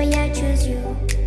why I choose you.